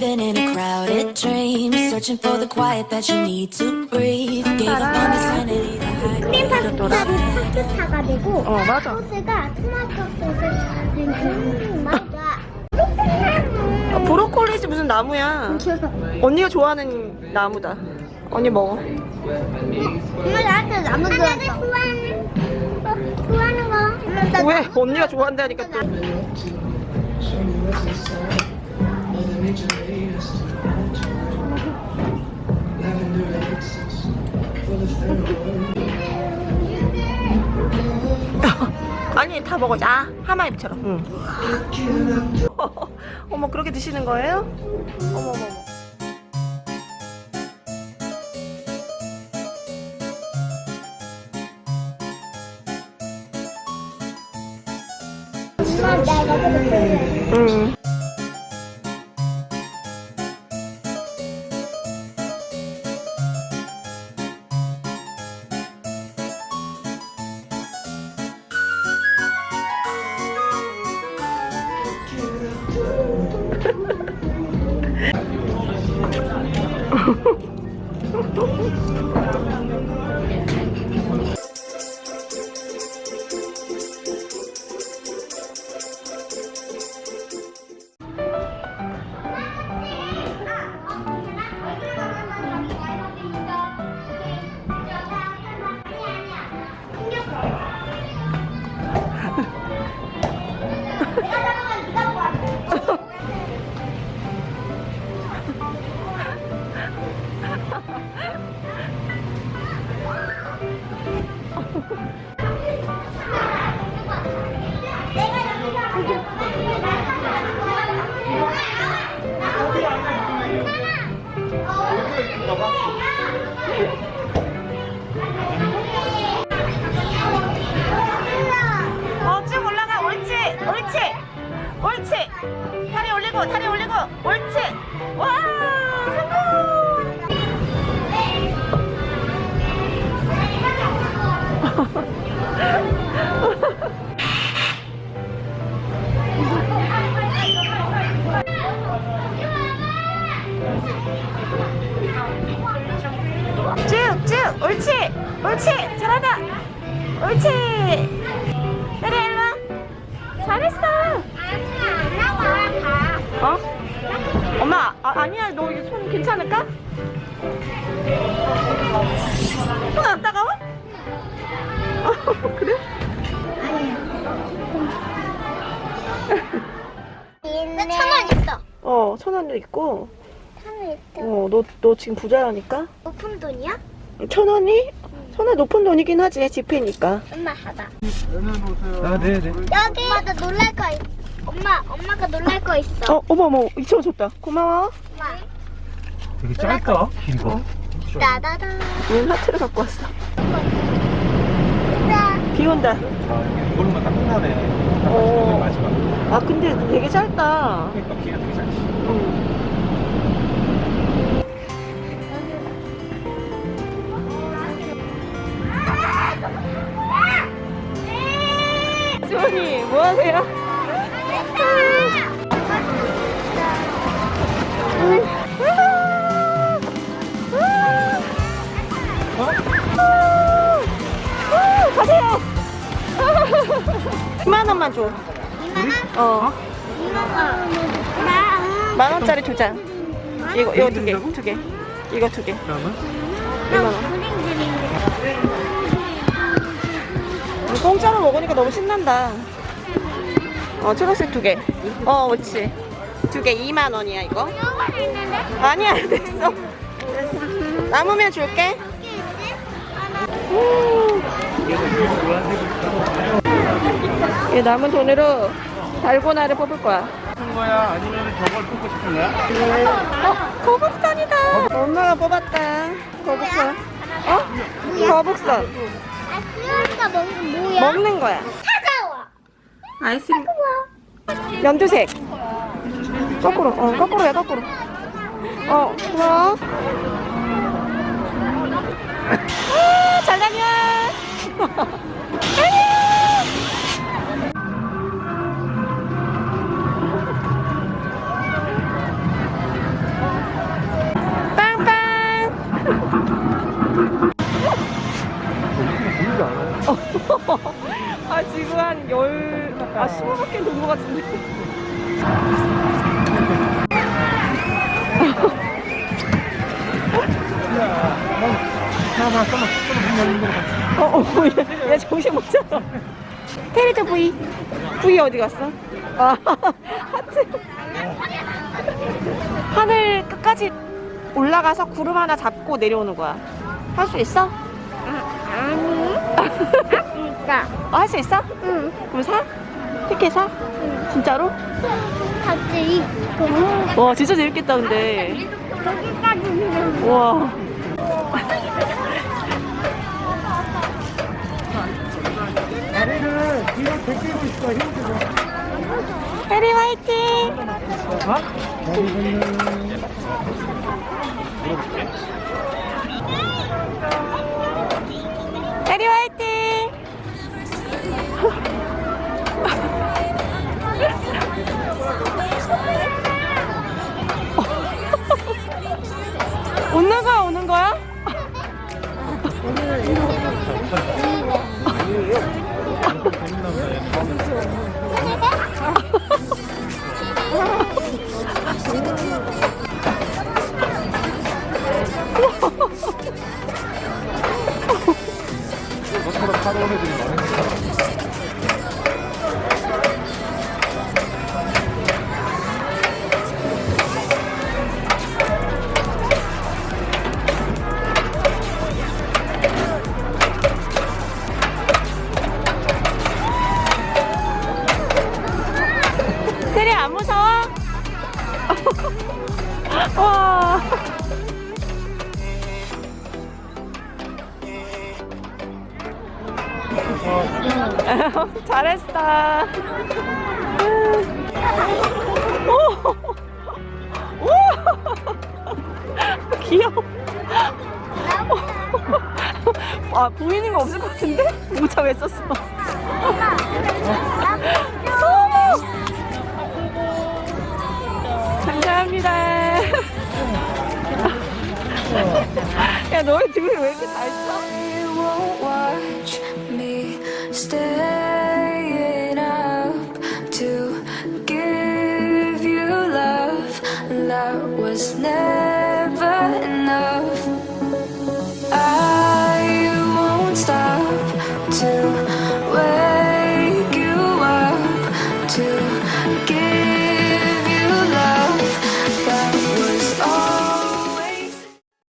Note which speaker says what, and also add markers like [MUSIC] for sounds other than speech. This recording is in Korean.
Speaker 1: Living in a crowded dream, searching for the quiet that you need to breathe. Gave up on the sanity hide.
Speaker 2: 크림 파스타가 토마토차가 되고
Speaker 3: 어 맞아.
Speaker 2: 소스가 토마토 소스 음, 맞아
Speaker 3: 아, 브로콜리지 무슨 나무야. 언니가 좋아하는 나무다. 언니 먹어.
Speaker 2: 엄마 나한테 나무 하나 좋아하는 어, 좋아하는 거.
Speaker 3: 왜? 언니가 좋아한다니까 또 [LAUGHS] 아니 다 먹어 아 하마잎처럼 응. [LAUGHS] 어머 그렇게 드시는 거예요? 어머 어머 어머.
Speaker 2: 엄마 나 이거 먹을래
Speaker 3: 응. Oh, [LAUGHS] 어, 쭉 올라가. 옳지. 옳지. 옳지. 다리 올리고, 다리 올리고. 옳지. 와, 쭉, 쭉. 옳지. 옳지. 잘한다. 옳지. 내려, 일로 와. 잘했어. 어? 엄마, 아, 아니야. 너 이게 손 괜찮을까? 손 안 따가워? 어, [LAUGHS] 그래?
Speaker 2: 천원 있어
Speaker 3: 어, 천 원도 있고.
Speaker 2: 천원 있어
Speaker 3: 어, 너, 너 지금 부자라니까?
Speaker 2: 높은 돈이야?
Speaker 3: 천 원이? 천원 높은 돈이긴 하지, 지폐니까.
Speaker 2: 엄마 봐봐
Speaker 4: 아, 네네.
Speaker 2: 여기 엄마 나 놀랄 거 있... 엄마 엄마가 놀랄 거 있어
Speaker 3: 어, 어머, 어머, 이천 줬다. 고마워.
Speaker 2: 엄마
Speaker 4: 되게 짧다, 긴 거.
Speaker 2: 따다다
Speaker 3: 얘는 하트를 갖고 왔어. 짜비 온다.
Speaker 4: 아, 이걸로만 딱 끝나네.
Speaker 3: 어.
Speaker 4: 마지막.
Speaker 3: 아, 근데 되게 짧다.
Speaker 4: 그러니까 비가 되게 짧지.
Speaker 3: 응. 2만 원만 줘.
Speaker 2: 2만원?
Speaker 3: 어.
Speaker 2: 2만원
Speaker 3: 나만 원짜리 두 장. 이거 이거 두 개, 두 개. 이거 두 개.
Speaker 4: 그러면?
Speaker 3: 2만 원. 이거 공짜로 먹으니까 너무 신난다. 어, 초록색 두 개. 어, 그렇지. 두 개 2만 원이야, 이거. 아니야, 됐어. 됐어. 남으면 줄게. 음. 이 남은 돈으로 달고나를 뽑을 거야.
Speaker 4: 싶은 거야? 아니면 저걸 뽑고 싶은 거야?
Speaker 3: 어, 거북선이다. 엄마가 뽑았다. 거북선. 어? 거북선.
Speaker 2: 아 먹는 뭐야?
Speaker 3: 먹는 거야.
Speaker 2: 차가워
Speaker 3: 아이스크림. 연두색. 거꾸로. 어, 거꾸로야, 거꾸로. 어, 고마워. 아, 잘 다녀. [LAUGHS] 지금 한 열, 아, 15밖에 된것 같은데.
Speaker 4: 어, 어,
Speaker 3: 얘, 얘 정신 못 차려. 테리도 V. V 어디 갔어? 아, [LAUGHS] 하트. 하늘 끝까지 올라가서 구름 하나 잡고 내려오는 거야. 할 수 있어?
Speaker 2: 아니. [LAUGHS] 진짜.
Speaker 3: 어, 할 수 있어?
Speaker 2: 응.
Speaker 3: 그럼 사? 티켓 사? 진짜로?
Speaker 2: 같이.
Speaker 3: 와, 진짜 재밌겠다, 근데.
Speaker 2: 여기까지.
Speaker 3: 우와.
Speaker 4: 다리를 뒤로 제끼고 있어 힘주고
Speaker 3: 해리 화이팅!
Speaker 4: 어? 다리는
Speaker 3: 해리 화이팅! [LAUGHS] 거야, 우는 [LAUGHS] 거야? [LAUGHS] 잘했어. 오. 오. [LAUGHS] 귀여워. [LAUGHS] 아 보이는 거 없을 것 같은데? 모자 왜 썼어? 감사합니다. 야 너희 둘이 왜 이렇게 잘 써?
Speaker 1: Won't watch me staying up to give you love. That was never.